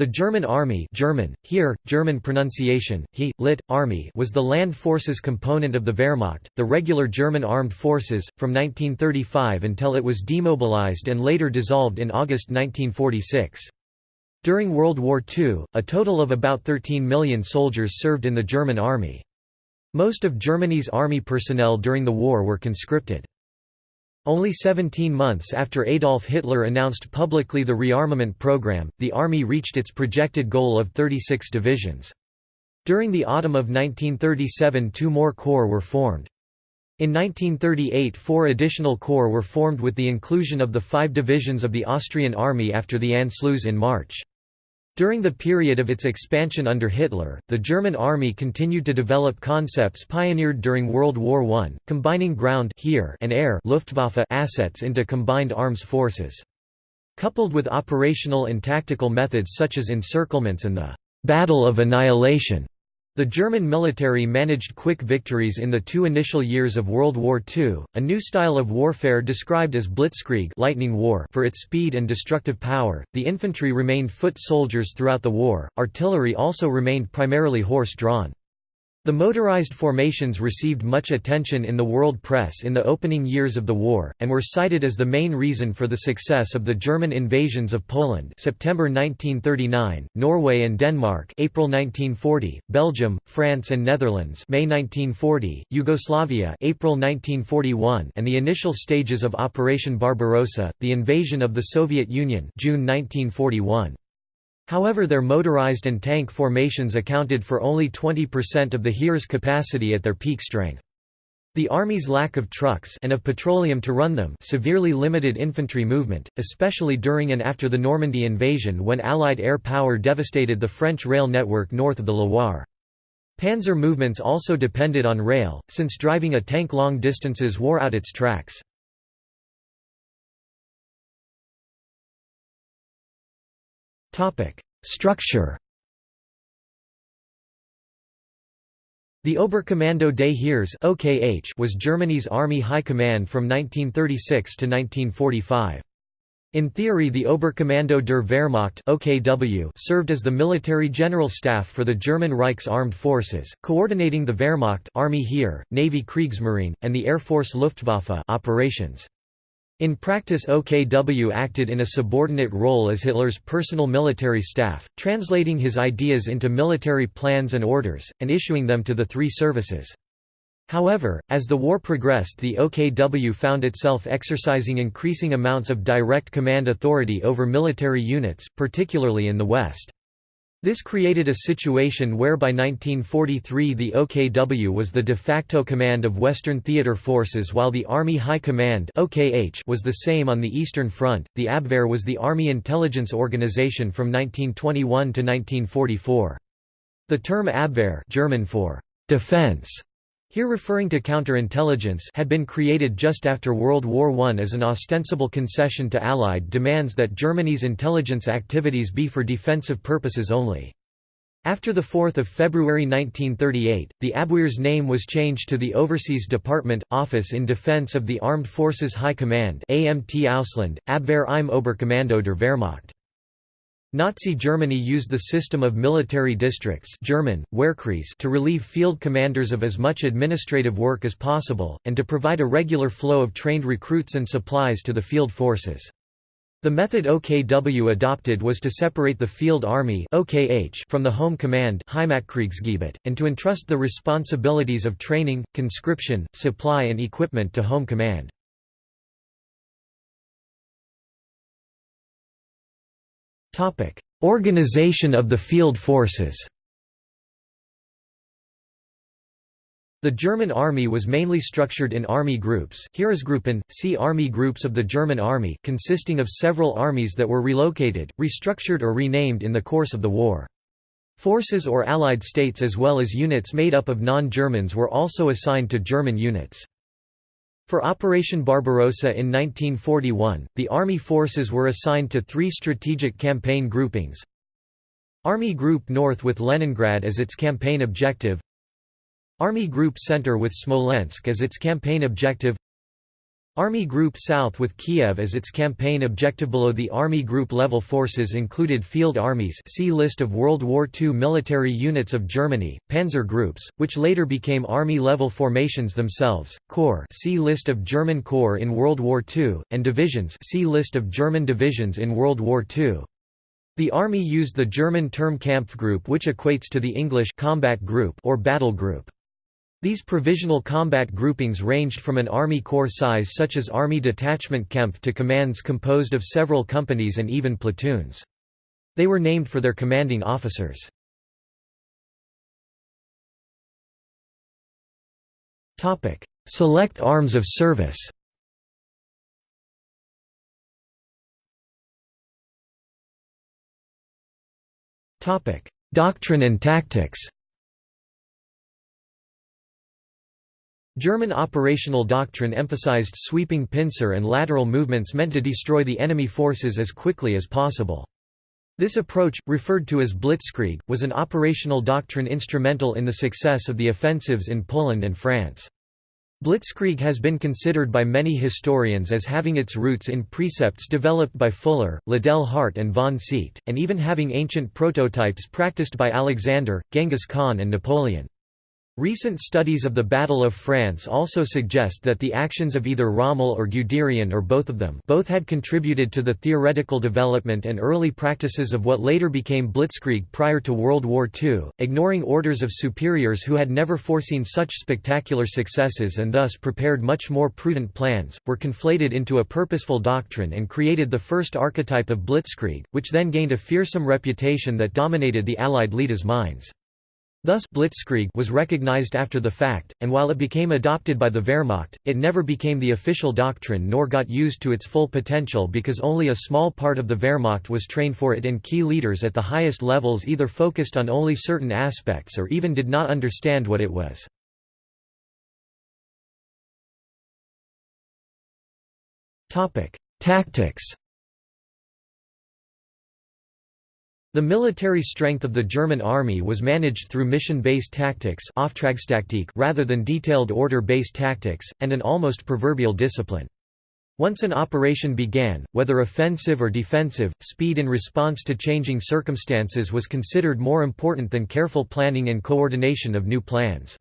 The German Army German, here, German pronunciation, he, lit, army was the land forces component of the Wehrmacht, the regular German armed forces, from 1935 until it was demobilized and later dissolved in August 1946. During World War II, a total of about 13 million soldiers served in the German army. Most of Germany's army personnel during the war were conscripted. Only 17 months after Adolf Hitler announced publicly the rearmament program, the army reached its projected goal of 36 divisions. During the autumn of 1937 two more corps were formed. In 1938 four additional corps were formed with the inclusion of the five divisions of the Austrian army after the Anschluss in March. During the period of its expansion under Hitler, the German army continued to develop concepts pioneered during World War I, combining ground and air Luftwaffe assets into combined arms forces. Coupled with operational and tactical methods such as encirclements and the «battle of annihilation», the German military managed quick victories in the two initial years of World War II, a new style of warfare described as blitzkrieg lightning war for its speed and destructive power. The infantry remained foot soldiers throughout the war, artillery also remained primarily horse-drawn. The motorized formations received much attention in the world press in the opening years of the war, and were cited as the main reason for the success of the German invasions of Poland September 1939, Norway and Denmark April 1940, Belgium, France and Netherlands May 1940, Yugoslavia April 1941 and the initial stages of Operation Barbarossa, the invasion of the Soviet Union June 1941. However their motorized and tank formations accounted for only 20% of the Heer's capacity at their peak strength. The Army's lack of trucks and of petroleum to run them severely limited infantry movement, especially during and after the Normandy invasion when Allied air power devastated the French rail network north of the Loire. Panzer movements also depended on rail, since driving a tank long distances wore out its tracks. Structure The Oberkommando des Heers was Germany's Army High Command from 1936 to 1945. In theory the Oberkommando der Wehrmacht OKW served as the military general staff for the German Reich's armed forces, coordinating the Wehrmacht Army Heer, Navy Kriegsmarine, and the Air Force Luftwaffe operations. In practice OKW acted in a subordinate role as Hitler's personal military staff, translating his ideas into military plans and orders, and issuing them to the three services. However, as the war progressed the OKW found itself exercising increasing amounts of direct command authority over military units, particularly in the West. This created a situation where by 1943 the OKW was the de facto command of Western Theater Forces while the Army High Command was the same on the Eastern Front. The Abwehr was the Army intelligence organization from 1921 to 1944. The term Abwehr German for defense here referring to counterintelligence had been created just after World War I as an ostensible concession to Allied demands that Germany's intelligence activities be for defensive purposes only. After 4 February 1938, the Abwehr's name was changed to the Overseas Department, Office in Defense of the Armed Forces High Command AMT Ausland, Abwehr im Oberkommando der Wehrmacht. Nazi Germany used the system of military districts German, to relieve field commanders of as much administrative work as possible, and to provide a regular flow of trained recruits and supplies to the field forces. The method OKW adopted was to separate the Field Army from the Home Command and to entrust the responsibilities of training, conscription, supply and equipment to Home Command. Organization of the field forces The German army was mainly structured in army groups Heeresgruppen, see Army groups of the German army consisting of several armies that were relocated, restructured or renamed in the course of the war. Forces or allied states as well as units made up of non-Germans were also assigned to German units. For Operation Barbarossa in 1941, the Army forces were assigned to three strategic campaign groupings. Army Group North with Leningrad as its campaign objective Army Group Center with Smolensk as its campaign objective Army Group South with Kiev as its campaign objective below the Army Group level forces included field armies see list of World War II military units of Germany, panzer groups, which later became army-level formations themselves, corps see list of German corps in World War II, and divisions see list of German divisions in World War II. The army used the German term Kampfgruppe which equates to the English combat group or battle group. These provisional combat groupings ranged from an army corps size such as Army Detachment Kempf to commands composed of several companies and even platoons. They were named for their commanding officers. Select arms of service Doctrine and tactics German operational doctrine emphasized sweeping pincer and lateral movements meant to destroy the enemy forces as quickly as possible. This approach, referred to as blitzkrieg, was an operational doctrine instrumental in the success of the offensives in Poland and France. Blitzkrieg has been considered by many historians as having its roots in precepts developed by Fuller, Liddell Hart and von Seeckt, and even having ancient prototypes practiced by Alexander, Genghis Khan and Napoleon. Recent studies of the Battle of France also suggest that the actions of either Rommel or Guderian or both of them both had contributed to the theoretical development and early practices of what later became Blitzkrieg prior to World War II, ignoring orders of superiors who had never foreseen such spectacular successes and thus prepared much more prudent plans, were conflated into a purposeful doctrine and created the first archetype of Blitzkrieg, which then gained a fearsome reputation that dominated the Allied leaders' minds. Thus Blitzkrieg was recognized after the fact, and while it became adopted by the Wehrmacht, it never became the official doctrine nor got used to its full potential because only a small part of the Wehrmacht was trained for it and key leaders at the highest levels either focused on only certain aspects or even did not understand what it was. Tactics The military strength of the German army was managed through mission-based tactics rather than detailed order-based tactics, and an almost proverbial discipline. Once an operation began, whether offensive or defensive, speed in response to changing circumstances was considered more important than careful planning and coordination of new plans.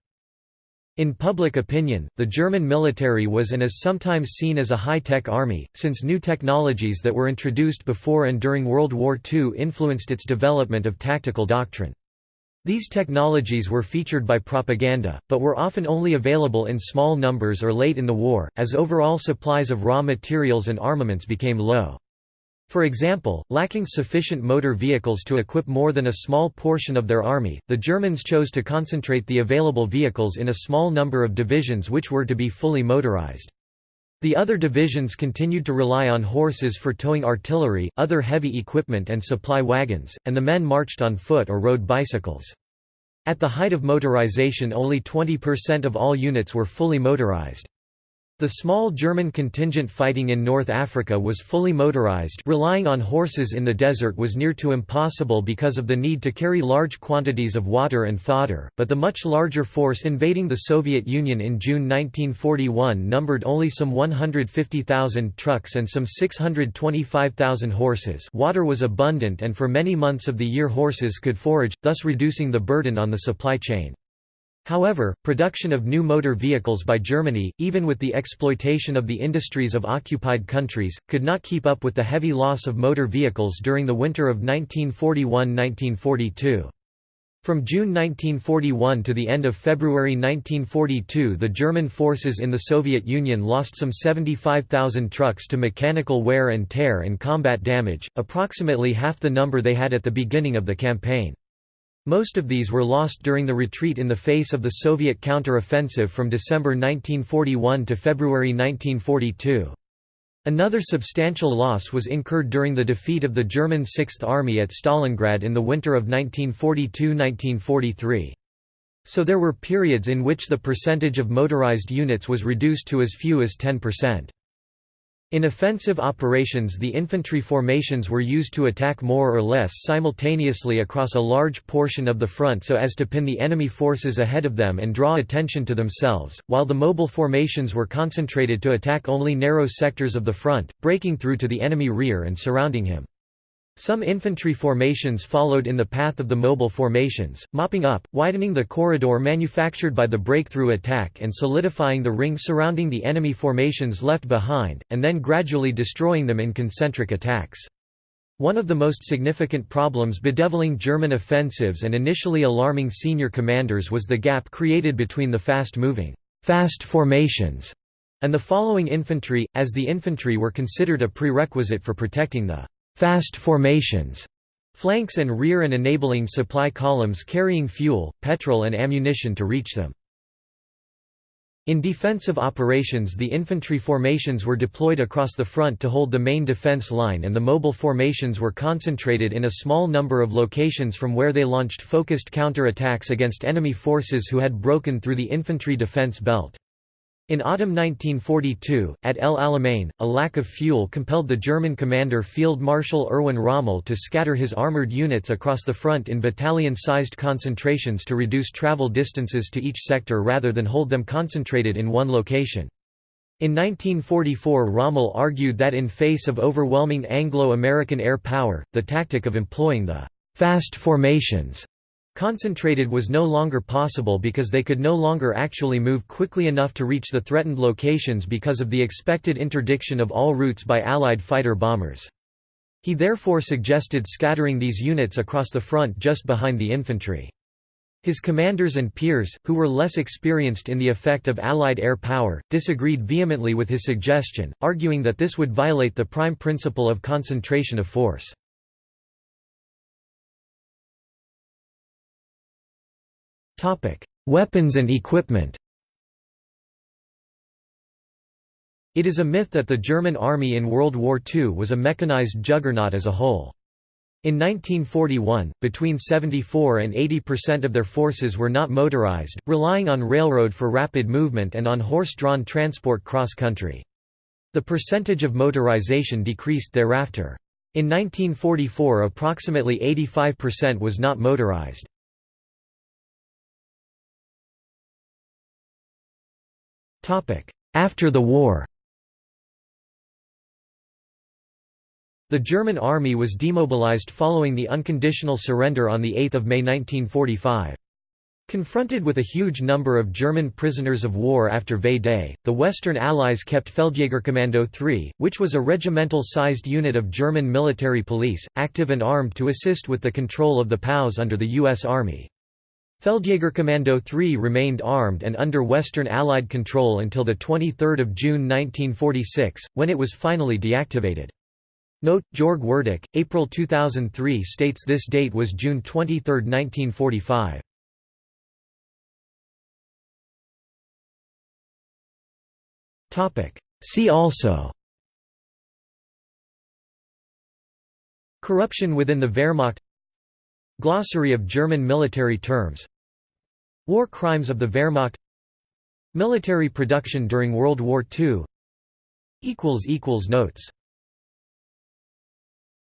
In public opinion, the German military was and is sometimes seen as a high-tech army, since new technologies that were introduced before and during World War II influenced its development of tactical doctrine. These technologies were featured by propaganda, but were often only available in small numbers or late in the war, as overall supplies of raw materials and armaments became low. For example, lacking sufficient motor vehicles to equip more than a small portion of their army, the Germans chose to concentrate the available vehicles in a small number of divisions which were to be fully motorized. The other divisions continued to rely on horses for towing artillery, other heavy equipment and supply wagons, and the men marched on foot or rode bicycles. At the height of motorization only 20% of all units were fully motorized. The small German contingent fighting in North Africa was fully motorized relying on horses in the desert was near to impossible because of the need to carry large quantities of water and fodder, but the much larger force invading the Soviet Union in June 1941 numbered only some 150,000 trucks and some 625,000 horses water was abundant and for many months of the year horses could forage, thus reducing the burden on the supply chain. However, production of new motor vehicles by Germany, even with the exploitation of the industries of occupied countries, could not keep up with the heavy loss of motor vehicles during the winter of 1941–1942. From June 1941 to the end of February 1942 the German forces in the Soviet Union lost some 75,000 trucks to mechanical wear and tear and combat damage, approximately half the number they had at the beginning of the campaign. Most of these were lost during the retreat in the face of the Soviet counter-offensive from December 1941 to February 1942. Another substantial loss was incurred during the defeat of the German Sixth Army at Stalingrad in the winter of 1942–1943. So there were periods in which the percentage of motorized units was reduced to as few as 10%. In offensive operations the infantry formations were used to attack more or less simultaneously across a large portion of the front so as to pin the enemy forces ahead of them and draw attention to themselves, while the mobile formations were concentrated to attack only narrow sectors of the front, breaking through to the enemy rear and surrounding him. Some infantry formations followed in the path of the mobile formations, mopping up, widening the corridor manufactured by the breakthrough attack and solidifying the ring surrounding the enemy formations left behind, and then gradually destroying them in concentric attacks. One of the most significant problems bedeviling German offensives and initially alarming senior commanders was the gap created between the fast-moving fast formations and the following infantry, as the infantry were considered a prerequisite for protecting the fast formations flanks and rear and enabling supply columns carrying fuel, petrol and ammunition to reach them. In defensive operations the infantry formations were deployed across the front to hold the main defense line and the mobile formations were concentrated in a small number of locations from where they launched focused counter-attacks against enemy forces who had broken through the infantry defense belt. In autumn 1942, at El Alamein, a lack of fuel compelled the German commander Field Marshal Erwin Rommel to scatter his armoured units across the front in battalion-sized concentrations to reduce travel distances to each sector rather than hold them concentrated in one location. In 1944 Rommel argued that in face of overwhelming Anglo-American air power, the tactic of employing the «fast formations» Concentrated was no longer possible because they could no longer actually move quickly enough to reach the threatened locations because of the expected interdiction of all routes by Allied fighter-bombers. He therefore suggested scattering these units across the front just behind the infantry. His commanders and peers, who were less experienced in the effect of Allied air power, disagreed vehemently with his suggestion, arguing that this would violate the prime principle of concentration of force. Topic: Weapons and equipment. It is a myth that the German army in World War II was a mechanized juggernaut as a whole. In 1941, between 74 and 80% of their forces were not motorized, relying on railroad for rapid movement and on horse-drawn transport cross-country. The percentage of motorization decreased thereafter. In 1944 approximately 85% was not motorized. After the war The German army was demobilized following the unconditional surrender on 8 May 1945. Confronted with a huge number of German prisoners of war after V-Day, the Western Allies kept Feldjägerkommando III, which was a regimental-sized unit of German military police, active and armed to assist with the control of the POWs under the U.S. Army. Feldjägerkommando III remained armed and under Western Allied control until 23 June 1946, when it was finally deactivated. Note, Jörg Werduch, April 2003 states this date was June 23, 1945. See also Corruption within the Wehrmacht Glossary of German military terms. War crimes of the Wehrmacht. Military production during World War II Notes